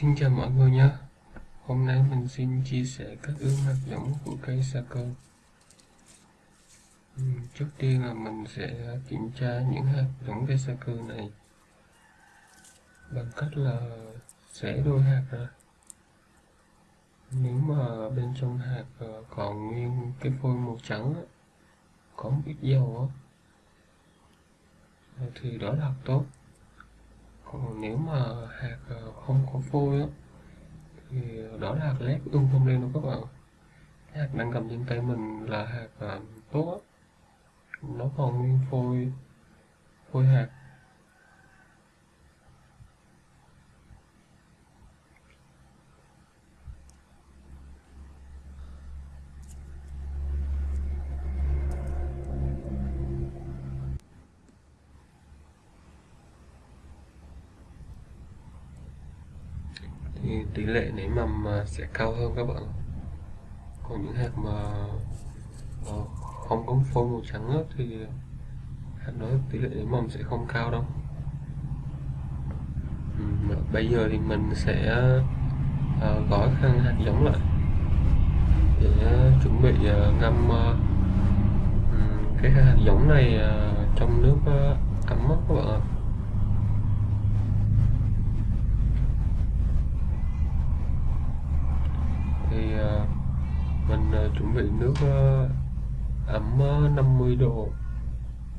Xin chào mọi người nhé. Hôm nay mình xin chia sẻ các ứng hạt giống của cây sa cơ ừ, Trước tiên là mình sẽ kiểm tra những hạt giống cây sa cơ này Bằng cách là xẻ đôi hạt ra. Nếu mà bên trong hạt ờ, còn nguyên cái phôi màu trắng Có một ít dầu Thì đó là tốt còn nếu mà hạt ờ, không có phôi á, thì đó là hạt lép tung không lên đâu các bạn. Hạt đang cầm trên tay mình là hạt ờ, tốt. Á nó còn nguyên phôi phôi hạt thì tỷ lệ nảy mầm sẽ cao hơn các bạn. Còn những hạt mà ờ, không có phôi màu trắng thì hạt đó tỷ lệ nảy mầm sẽ không cao đâu. Ừ, bây giờ thì mình sẽ ờ, gói khăn hạt giống lại để chuẩn bị ờ, ngâm ừ, cái hạt giống này trong nước ấm các bạn ạ thì uh, mình uh, chuẩn bị nước ờ, ấm ờ, 50 độ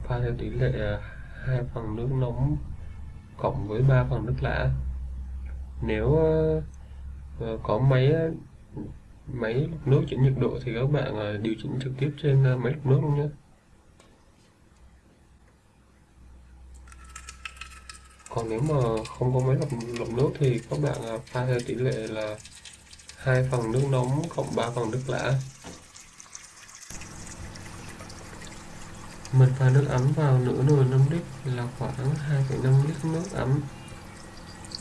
pha theo tỷ lệ ờ, 2 phần nước nóng cộng với 3 phần nước lã. Nếu có máy máy máy nước chỉnh nhiệt độ thì các bạn điều chỉnh trực tiếp trên máy lọc nước luôn nhé. Còn nếu mà không có máy lọc, lọc nước thì các bạn pha theo tỷ lệ là hai phần nước nóng cộng 3 phần nước lã. Mình pha nước ấm vào nửa nồi 5 lít là khoảng 2,5 lít nước ấm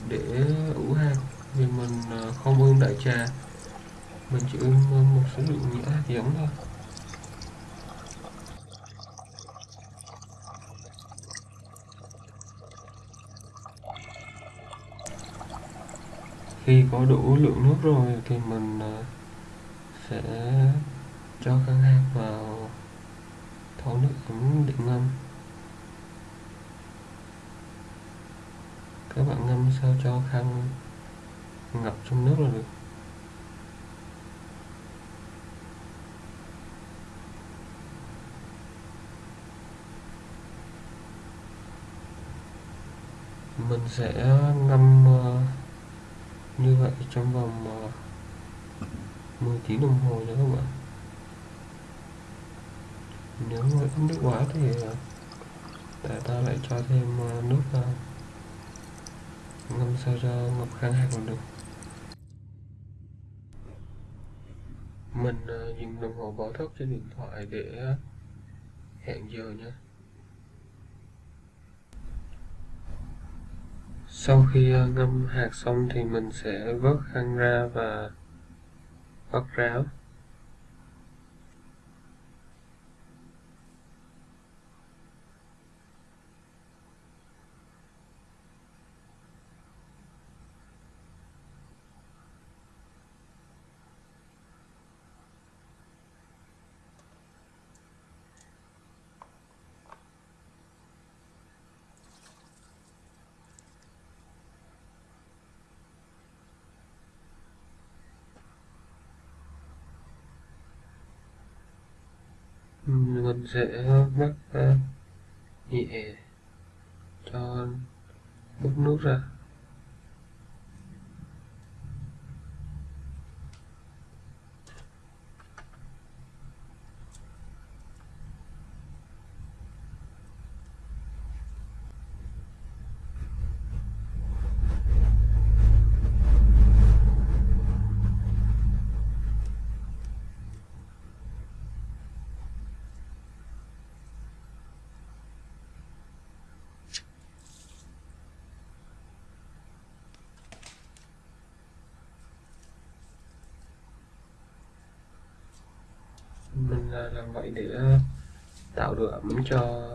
để ủ hạt vì mình ờ, không ươm đại trà mình chỉ ươm một số lượng nhỏ hạt giống thôi. Khi có đủ lượng nước rồi thì mình ờ, sẽ cho căn hạt vào thau nước cũng định ngâm. Các bạn ngâm sao cho khăn ngập trong nước là được. Mình sẽ ngâm ờ, như vậy trong vòng ờ, 10 tiếng đồng hồ nha các bạn nếu mà ít nước quá thì ờ, tại ta lại cho thêm ờ, nước vào ngâm sao cho ngập khang hạt còn được. Mình dùng đồng hồ báo thức trên điện thoại để hẹn giờ nha. Sau khi ngâm hạt xong thì mình sẽ vớt khăn ra và vắt ráo. Mình sẽ mắc nhẹ cho bút nước ra. mình làm vậy để ờ, tạo độ ẩm cho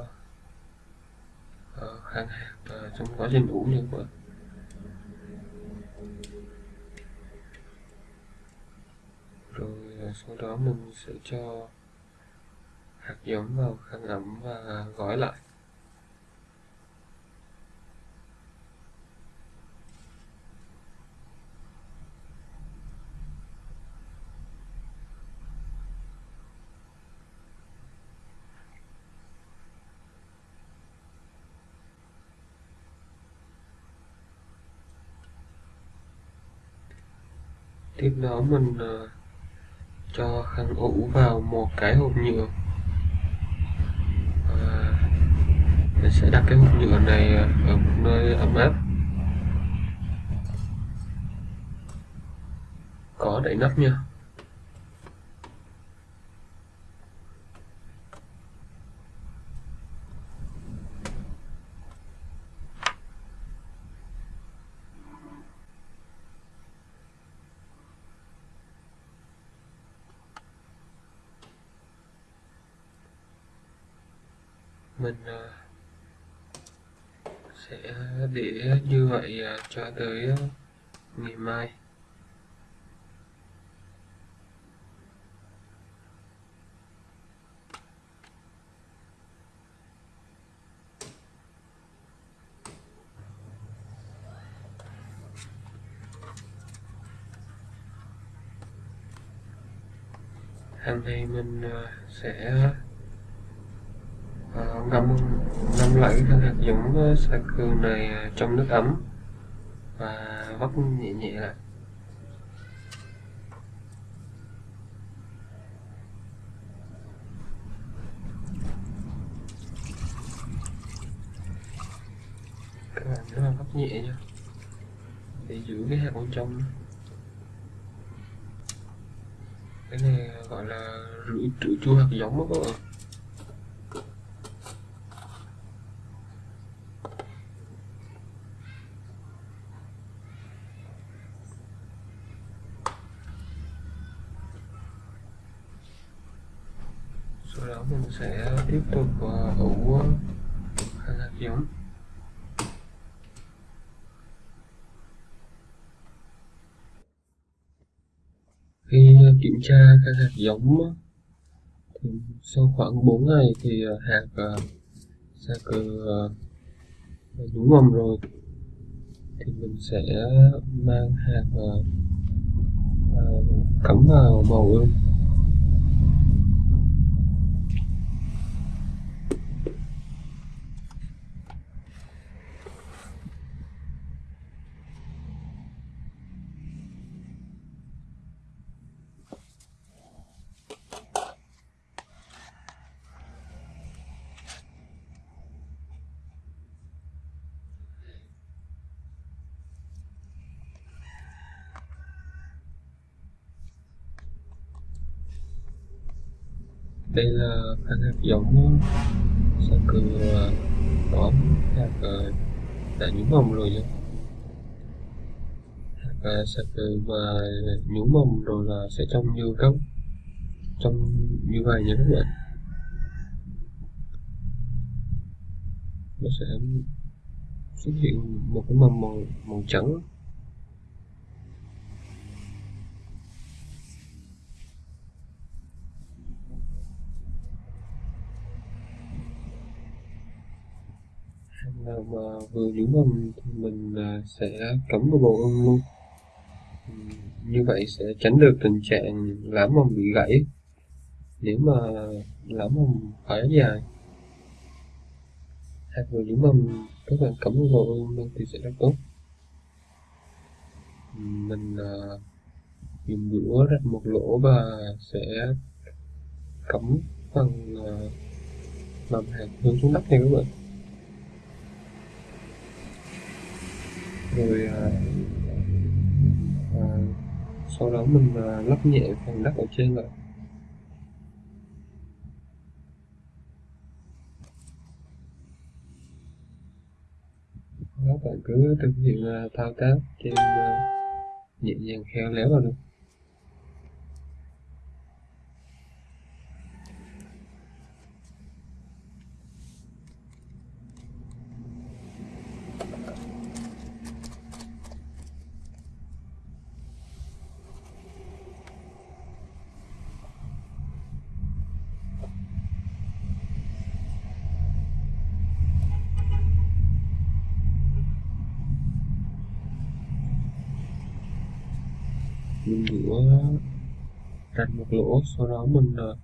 ờ, kháng hạt trong quá trình uống như vậy rồi ờ, sau đó mình sẽ cho hạt giống vào khăn ẩm và gói lại. Tiếp đó mình uh, cho khăn ủ vào một cái hộp nhựa. Và mình sẽ đặt cái hộp nhựa này ở một nơi ấm áp. Có đậy nắp nha mình ờ, sẽ để vậy à, cho tới à, ngày mai. Hôm nay mình à, sẽ ngâm ngâm lại cái hạt giống sạc cừu này trong nước ấm và nhẹ nhẹ lại. Các bạn nhớ là vắt nhẹ nhá. Để giữ cái hạt bên trong cái này gọi là rửa trữ chua hạt giống đó các bạn. Sau đó mình sẽ tiếp tục ờ, ủ ờ, hạt giống khi kiểm tra các hạt giống thì sau khoảng 4 ngày thì ờ, hạt sẽ cơ cừ mầm rồi. Thì mình sẽ mang hạt cắm vào bầu ươm đây là hạt giống sa cừ có hạt đã nhú mầm rồi nhé hạt sa cừ mà nhú mầm rồi là sẽ trông như gốc trông như vậy nha các bạn. Nó sẽ xuất hiện một cái mầm màu màu trắng. Nào mà vừa nhúng mầm thì mình à, sẽ cắm vào bầu ươm luôn. Như vậy sẽ tránh được tình trạng lá mầm bị gãy nếu mà lá mầm quá dài. Hạt vừa nhúng mầm các bạn cắm vào bầu ươm luôn thì sẽ rất tốt. Mình uh, dùng đũa rạch một lỗ và sẽ cắm phần uh, mầm hạt hướng xuống đất nha các bạn. Rồi à, à, sau đó mình à, lắp nhẹ phần đất ở trên lại. Các bạn cứ thực hiện à, thao tác trên à, nhẹ nhàng khéo léo là được. Mình rửa rạch một lỗ sau đó mình uh,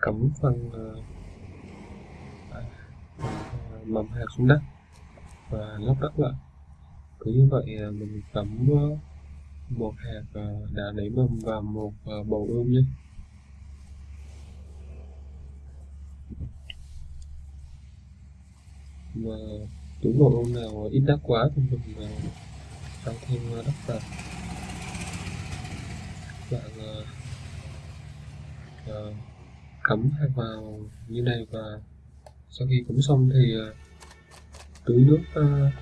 cắm phần uh, mầm hạt xuống đất. Và lấp đất lại. Cứ như vậy ờ, mình cắm một hạt đã nảy mầm và một bầu ươm nhé. Mà túi bầu ươm nào ít đất quá thì mình tăng thêm đất vào. Dạ, ờ, ờ, bạn uh, uh, cắm hạt vào như này và sau khi cắm xong thì uh, tưới nước uh,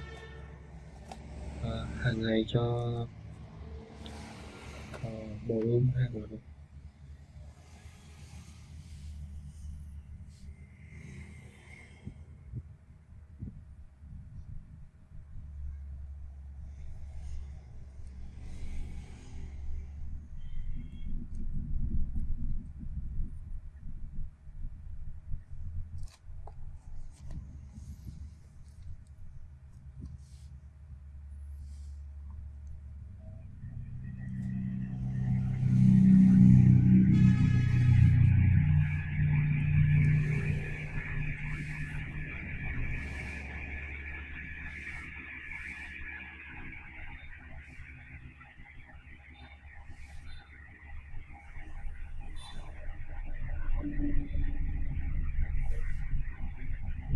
uh, hàng ngày cho uh, bầu ươm hạt vào được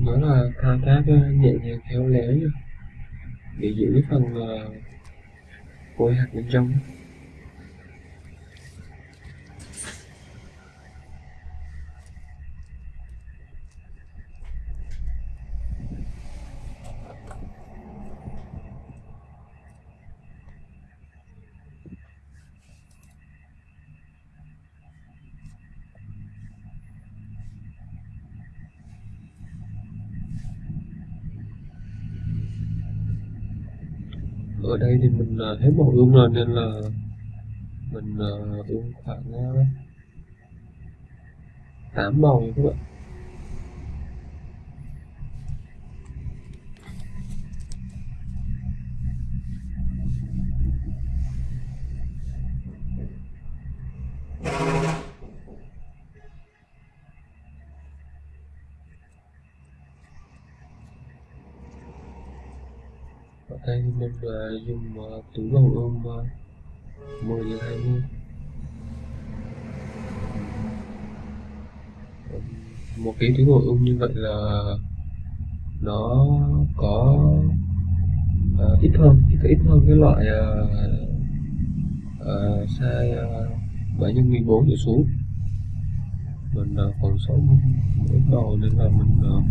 đó là thao tác ờ, nhẹ nhàng khéo léo nha để giữ cái phần uh, hạt bên trong. Ở đây thì mình uh, hết bộ ương rồi nên là mình uh, khoảng uh, 8 màu các bạn ở đây mình uh, dùng uh, túi bầu ôm uh, 10 đến 20 một cái túi bầu ôm như vậy là nó có uh, ít hơn ít, ít hơn cái loại uh, uh, size uh, 7 x 14 trở xuống. Mình uh, còn sống mỗi đầu nên là mình uh,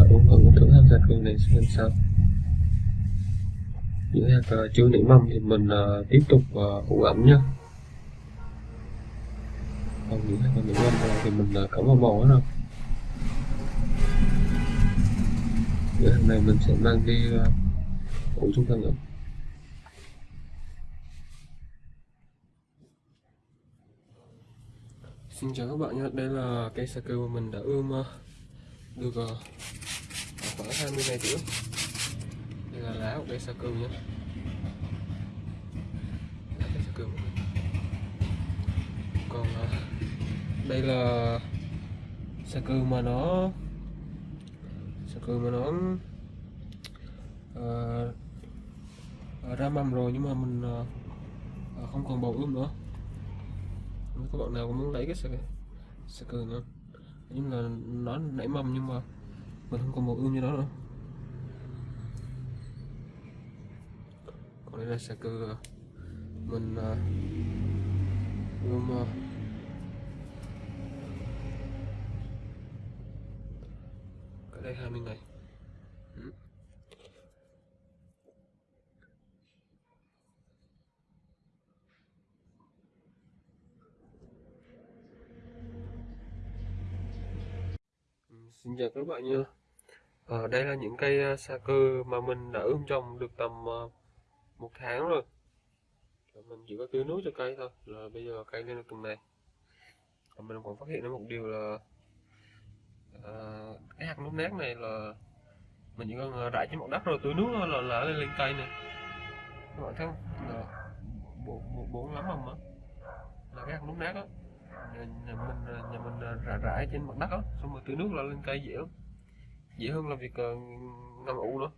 uh, ươm thử thử tham gia cương này xem sao những hạt uh, chưa nảy mầm thì mình uh, tiếp tục uh, ủ ẩm nhé còn những hạt nảy mầm rồi thì mình uh, cắm vào bò nữa rồi những hạt này mình sẽ mang đi uh, ủ trong tầng ẩm Xin chào các bạn nhé, đây là cây sa cơ mà mình đã ươm ờ, được ờ, khoảng 20 ngày trước như là lá của cây sa cư nhé. Lá cây sa cư còn à, đây là sa cư mà nó sa cư mà nó uh, ra mầm rồi nhưng mà mình uh, không còn bầu ươm nữa. Nếu các bạn nào cũng muốn lấy cái sa, sa cư nữa. Nhưng là nó nảy mầm nhưng mà mình không còn bầu ươm như đó nữa. Đây là xe cư mình gom uh, cái đây 20 ngày ừ. ừ. Xin chào các bạn nha à, Đây là những cây sa ờ, cơ mà mình đã ươm trồng được tầm uh, một tháng rồi. Mình chỉ có tưới nước cho cây thôi. Là bây giờ cây lên được tuần này. Và mình còn phát hiện ra một điều là à, cái hạt nút nát này là mình chỉ cần à, rải trên mặt đất rồi tưới nước là là lên lên cây này các bạn thấy không? Là bốn bốn lắm không á. Là cái hạt nước nát á. Nhà, nhà mình à, nhà mình à, rải rải trên mặt đất á. Xong rồi tưới nước là lên cây dễ lắm. Dễ hơn là việc uh, ngâm ủ nữa.